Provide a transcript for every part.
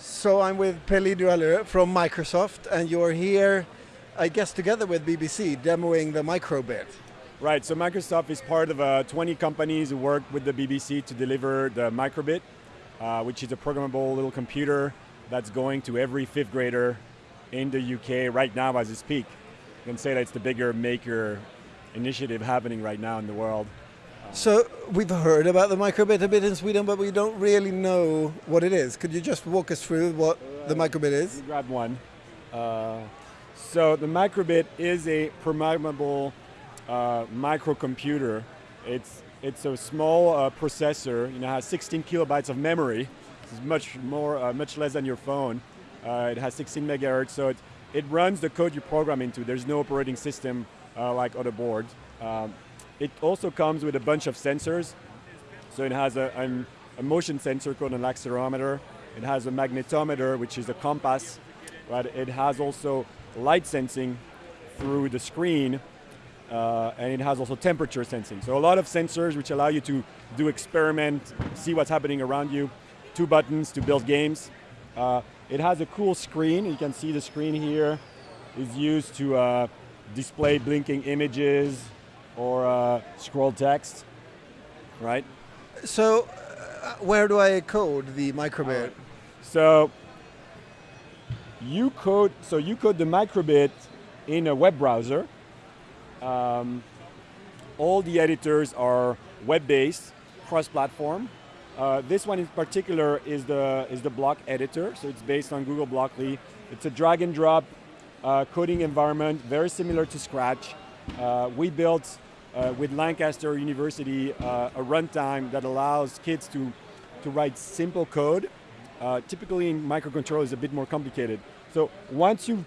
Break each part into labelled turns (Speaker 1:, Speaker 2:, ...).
Speaker 1: So I'm with Peli de Halleux from Microsoft, and you're here, I guess, together with BBC, demoing the microbit.
Speaker 2: Right, so Microsoft is part of uh, 20 companies who work with the BBC to deliver the microbit, uh, which is a programmable little computer that's going to every fifth grader in the UK right now as we speak. You can say that it's the bigger maker initiative happening right now in the world.
Speaker 1: So we've heard about the microbit a bit in Sweden, but we don't really know what it is. Could you just walk us through what the microbit is?
Speaker 2: Grab one. Uh, so the microbit is a programmable uh, microcomputer. It's it's a small uh, processor. You know, has 16 kilobytes of memory. It's much more, uh, much less than your phone. Uh, it has 16 megahertz, so it it runs the code you program into. There's no operating system uh, like other boards. Um, it also comes with a bunch of sensors. So it has a, a, a motion sensor called an accelerometer. It has a magnetometer, which is a compass. Right? It has also light sensing through the screen, uh, and it has also temperature sensing. So a lot of sensors which allow you to do experiment, see what's happening around you. Two buttons to build games. Uh, it has a cool screen. You can see the screen here is used to uh, display blinking images, or uh, scroll text, right?
Speaker 1: So, uh, where do I code the microbit? Right.
Speaker 2: So, you code so you code the microbit in a web browser. Um, all the editors are web-based, cross-platform. Uh, this one in particular is the is the block editor, so it's based on Google Blockly. It's a drag and drop uh, coding environment, very similar to Scratch. Uh, we built uh, with Lancaster University uh, a runtime that allows kids to, to write simple code. Uh, typically in microcontrollers is a bit more complicated. So once you,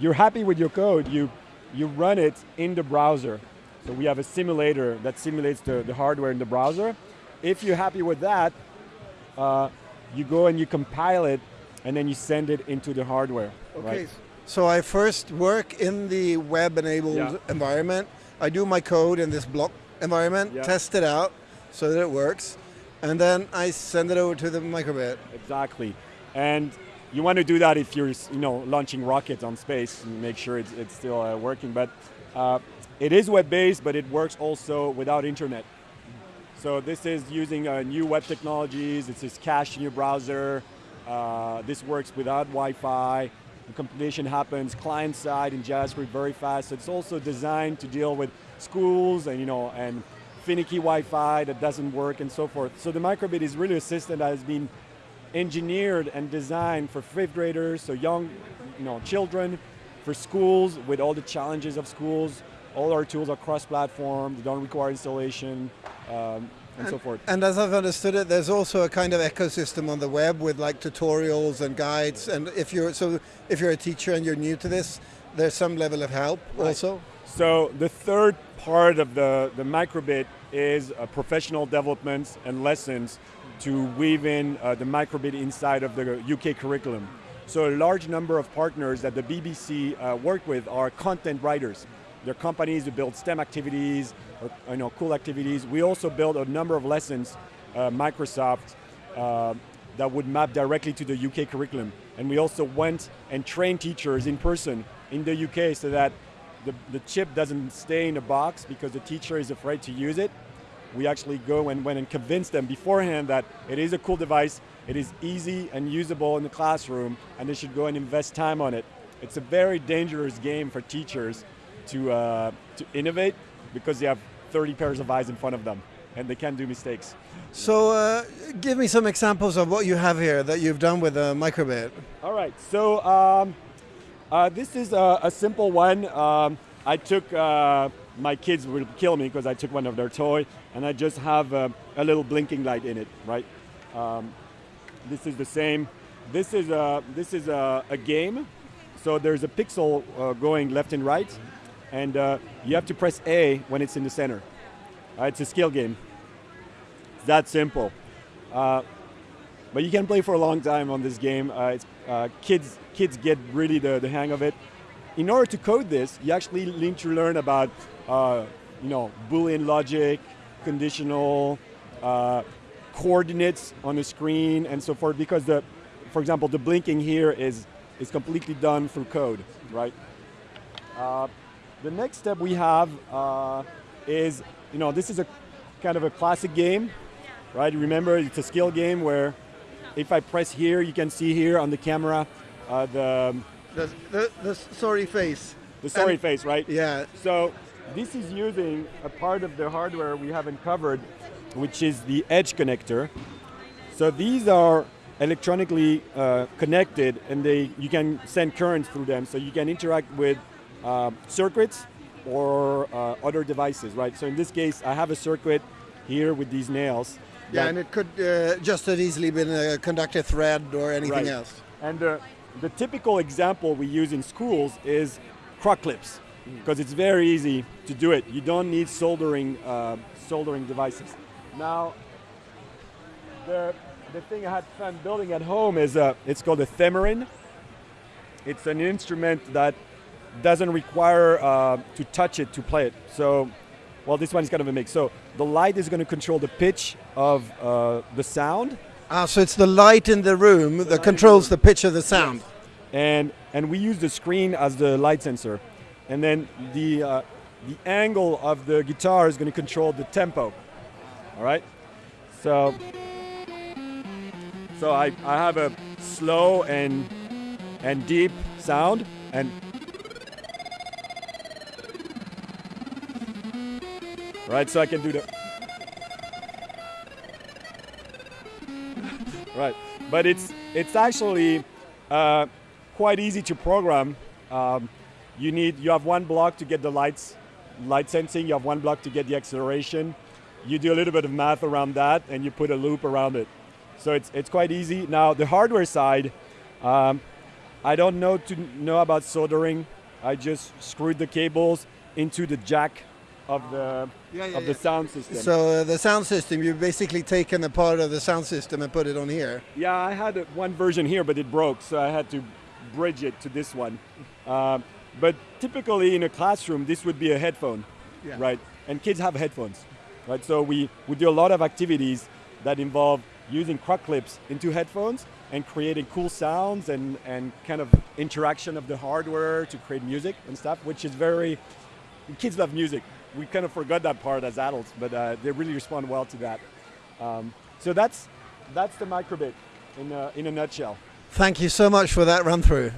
Speaker 2: you're happy with your code, you, you run it in the browser. So we have a simulator that simulates the, the hardware in the browser. If you're happy with that, uh, you go and you compile it and then you send it into the hardware.
Speaker 1: Okay.
Speaker 2: Right?
Speaker 1: So I first work in the web-enabled yeah. environment I do my code in this block environment, yeah. test it out so that it works, and then I send it over to the microbit.
Speaker 2: Exactly. And you want to do that if you're you know, launching rockets on space and make sure it's, it's still uh, working. But uh, it is web-based, but it works also without internet. So this is using uh, new web technologies. It's is cached in your browser. Uh, this works without Wi-Fi. The compilation happens client side in JavaScript very fast. So it's also designed to deal with schools and you know and finicky Wi-Fi that doesn't work and so forth. So the microbit is really a system that has been engineered and designed for fifth graders, so young you know, children, for schools with all the challenges of schools. All our tools are cross-platform, they don't require installation. Um, and, and, so forth.
Speaker 1: And as I've understood it, there's also a kind of ecosystem on the web with like tutorials and guides. And if you're so if you're a teacher and you're new to this, there's some level of help right. also.
Speaker 2: So the third part of the the microbit is uh, professional developments and lessons to weave in uh, the microbit inside of the UK curriculum. So a large number of partners that the BBC uh, work with are content writers. They're companies who build STEM activities, you know, cool activities. We also built a number of lessons, uh, Microsoft, uh, that would map directly to the UK curriculum. And we also went and trained teachers in person in the UK so that the, the chip doesn't stay in a box because the teacher is afraid to use it. We actually go and went and convince them beforehand that it is a cool device, it is easy and usable in the classroom, and they should go and invest time on it. It's a very dangerous game for teachers to, uh, to innovate because they have 30 pairs of eyes in front of them and they can do mistakes.
Speaker 1: So uh, give me some examples of what you have here that you've done with a microbit.
Speaker 2: All right, so um, uh, this is a, a simple one. Um, I took, uh, my kids will kill me because I took one of their toy and I just have a, a little blinking light in it, right? Um, this is the same. This is a, this is a, a game. So there's a pixel uh, going left and right and uh, you have to press A when it's in the center. Uh, it's a skill game. It's that simple. Uh, but you can play for a long time on this game. Uh, uh, kids, kids get really the, the hang of it. In order to code this, you actually need to learn about uh, you know, Boolean logic, conditional, coordinates on the screen and so forth because the, for example, the blinking here is, is completely done through code, right? Uh, the next step we have uh, is, you know, this is a kind of a classic game, right? Remember, it's a skill game where if I press here, you can see here on the camera uh, the,
Speaker 1: the, the, the sorry face.
Speaker 2: The sorry and, face, right?
Speaker 1: Yeah.
Speaker 2: So this is using a part of the hardware we haven't covered, which is the edge connector. So these are electronically uh, connected and they you can send currents through them so you can interact with uh, circuits or uh, other devices, right? So in this case, I have a circuit here with these nails.
Speaker 1: Yeah, and it could uh, just as easily been a conductor thread or anything
Speaker 2: right.
Speaker 1: else.
Speaker 2: And uh, the typical example we use in schools is croc clips because it's very easy to do it. You don't need soldering uh, soldering devices. Now, the the thing I had fun building at home is uh, it's called a theremin. It's an instrument that doesn't require uh, to touch it to play it. So, well, this one is kind of a mix. So the light is going to control the pitch of uh, the sound.
Speaker 1: Ah, so it's the light in the room the that controls the, the pitch of the sound. Yes.
Speaker 2: And and we use the screen as the light sensor, and then the uh, the angle of the guitar is going to control the tempo. All right. So so I, I have a slow and and deep sound and right so I can do the right but it's it's actually uh, quite easy to program um, you need you have one block to get the lights light sensing you have one block to get the acceleration you do a little bit of math around that and you put a loop around it so it's, it's quite easy. Now the hardware side, um, I don't know to know about soldering. I just screwed the cables into the jack of the yeah, yeah, of the sound system.
Speaker 1: So uh, the sound system, you've basically taken a part of the sound system and put it on here.
Speaker 2: Yeah, I had one version here, but it broke, so I had to bridge it to this one. Um, but typically in a classroom, this would be a headphone, right? And kids have headphones, right? So we, we do a lot of activities that involve using croc clips into headphones and creating cool sounds and, and kind of interaction of the hardware to create music and stuff, which is very, kids love music. We kind of forgot that part as adults, but uh, they really respond well to that. Um, so that's, that's the microbit in a, in a nutshell.
Speaker 1: Thank you so much for that run through.